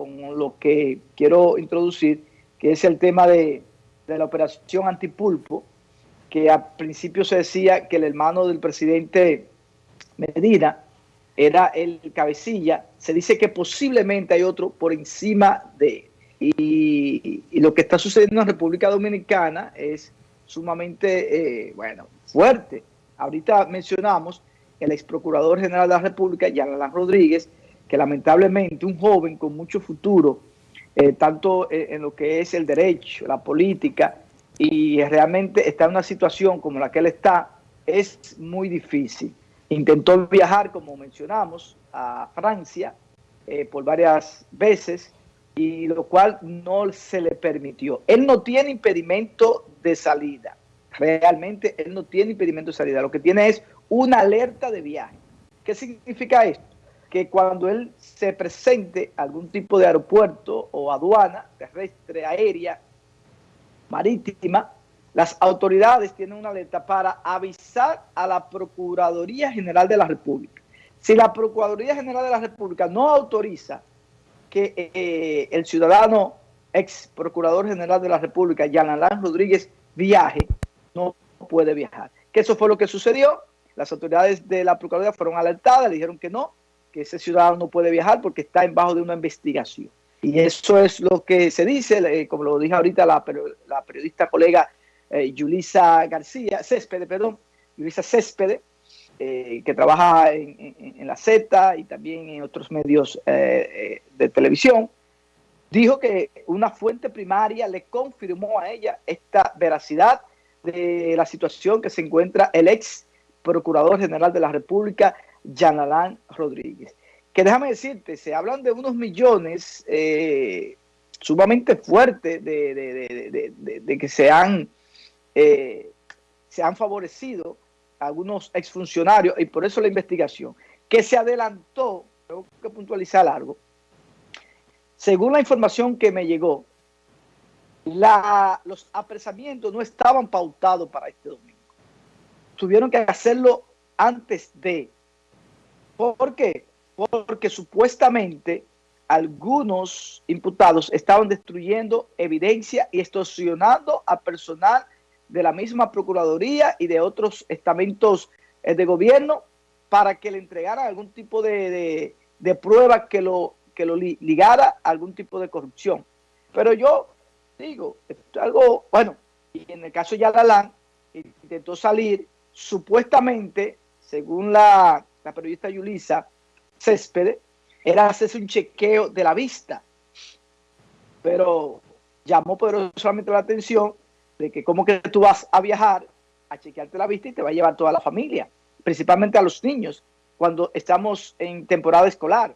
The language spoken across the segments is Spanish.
con lo que quiero introducir, que es el tema de, de la operación antipulpo, que al principio se decía que el hermano del presidente Medina era el cabecilla, se dice que posiblemente hay otro por encima de y, y, lo que está sucediendo en República Dominicana es sumamente, eh, bueno, fuerte. Ahorita mencionamos el ex procurador general de la República, Alain Rodríguez, que lamentablemente un joven con mucho futuro, eh, tanto en, en lo que es el derecho, la política, y realmente está en una situación como la que él está, es muy difícil. Intentó viajar, como mencionamos, a Francia eh, por varias veces, y lo cual no se le permitió. Él no tiene impedimento de salida. Realmente él no tiene impedimento de salida. Lo que tiene es una alerta de viaje. ¿Qué significa esto? Que cuando él se presente a algún tipo de aeropuerto o aduana terrestre, aérea, marítima, las autoridades tienen una alerta para avisar a la Procuraduría General de la República. Si la Procuraduría General de la República no autoriza que eh, el ciudadano ex Procurador General de la República, Jan Alain Rodríguez, viaje, no puede viajar. Que eso fue lo que sucedió. Las autoridades de la Procuraduría fueron alertadas, le dijeron que no, que ese ciudadano no puede viajar porque está en bajo de una investigación. Y eso es lo que se dice, eh, como lo dije ahorita la, periodista colega eh, García, Céspede, perdón, Yulisa Céspede, eh, que trabaja en, en, la Z y también en otros medios eh, de televisión, dijo que una fuente primaria le confirmó a ella esta veracidad de la situación que se encuentra el ex Procurador General de la República, Jan Alain Rodríguez. Que déjame decirte, se hablan de unos millones eh, sumamente fuertes de, que se han, eh, se han favorecido algunos exfuncionarios y por eso la investigación, que se adelantó, tengo que puntualizar algo, según la información que me llegó, los apresamientos no estaban pautados para este domingo. Tuvieron que hacerlo antes de. ¿Por qué? Porque supuestamente algunos imputados estaban destruyendo evidencia y extorsionando a personal de la misma Procuraduría y de otros estamentos eh, de gobierno para que le entregaran algún tipo de, de, de prueba que lo, que lo ligara a algún tipo de corrupción. Pero yo digo, esto es algo, bueno, y en el caso de Yadalán, intentó salir supuestamente, según la, la periodista Yulisa Céspedes, era hacerse un chequeo de la vista. Pero llamó poderosamente la atención de que como que tú vas a viajar a chequearte la vista y te va a llevar toda la familia, principalmente a los niños, cuando estamos en temporada escolar.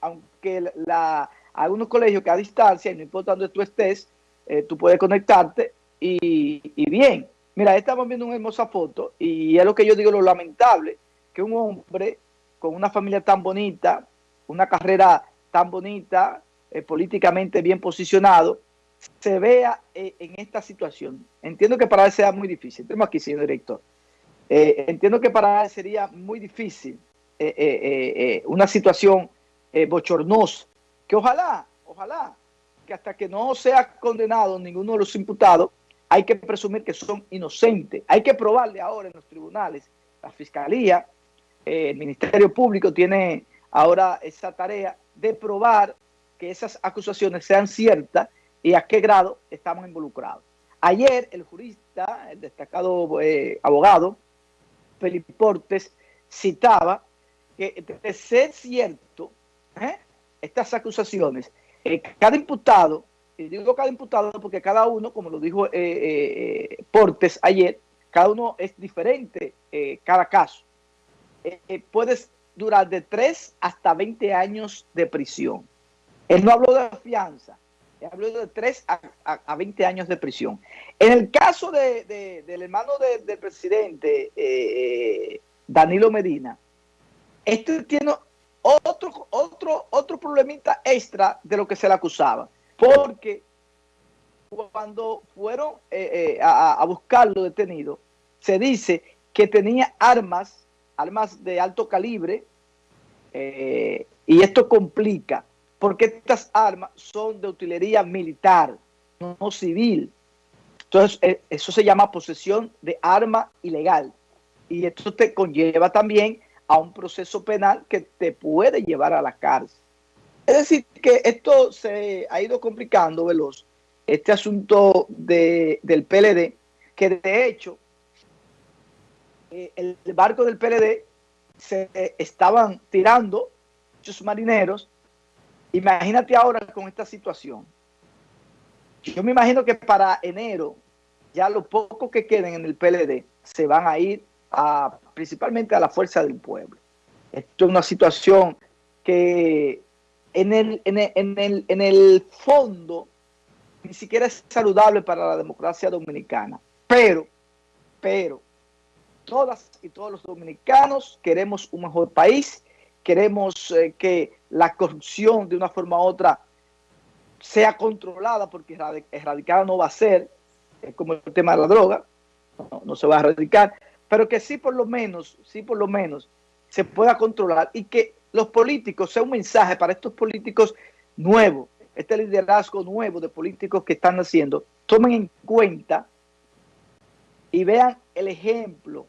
Aunque la, algunos colegios que a distancia, y no importa dónde tú estés, eh, tú puedes conectarte y, y, bien. Mira, estamos viendo una hermosa foto y es lo que yo digo, lo lamentable, que un hombre con una familia tan bonita, una carrera tan bonita, eh, políticamente bien posicionado, se vea eh, en esta situación. Entiendo que para él sea muy difícil. Tenemos aquí, señor director. Eh, entiendo que para él sería muy difícil una situación bochornosa, que ojalá, ojalá, que hasta que no sea condenado ninguno de los imputados, hay que presumir que son inocentes. Hay que probarle ahora en los tribunales. La Fiscalía, el Ministerio Público tiene ahora esa tarea de probar que esas acusaciones sean ciertas y a qué grado estamos involucrados. Ayer el jurista, el destacado eh, abogado, Felipe Portes, citaba que de ser cierto ¿eh? estas acusaciones, eh, cada imputado, y digo cada imputado porque cada uno, como lo dijo eh, eh, Portes ayer, cada uno es diferente, cada caso. Puedes durar de 3 hasta 20 años de prisión. Él no habló de fianza, habló de 3 a, a, a, 20 años de prisión. En el caso de, de, del hermano de, del presidente, eh, Danilo Medina, este tiene otro, otro, otro problemita extra de lo que se le acusaba, porque cuando fueron eh, eh, a, a, buscarlo detenido, se dice que tenía armas, armas de alto calibre, eh, y esto complica porque estas armas son de utilería militar, no civil. Entonces, eh, eso se llama posesión de arma ilegal. Y esto te conlleva también a un proceso penal que te puede llevar a la cárcel. Es decir, que esto se ha ido complicando, veloz, este asunto de, del PLD, que de hecho eh, el barco del PLD se estaban tirando muchos marineros. Imagínate ahora con esta situación. Yo me imagino que para enero ya los pocos que queden en el PLD se van a ir a, principalmente a la fuerza del pueblo. Esto es una situación que en el, en el, en el, fondo ni siquiera es saludable para la democracia dominicana. Pero, pero, todas y todos los dominicanos queremos un mejor país, queremos eh, que la corrupción de una forma u otra sea controlada, porque erradicada no va a ser, como el tema de la droga, no, no, se va a erradicar, pero que sí por lo menos, sí por lo menos se pueda controlar y que los políticos, sea un mensaje para estos políticos nuevos, este liderazgo nuevo de políticos que están haciendo, tomen en cuenta y vean el ejemplo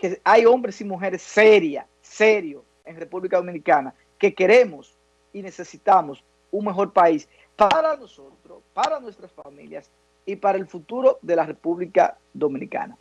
que hay hombres y mujeres serias, serios en República Dominicana, que queremos y necesitamos un mejor país para nosotros, para nuestras familias y para el futuro de la República Dominicana.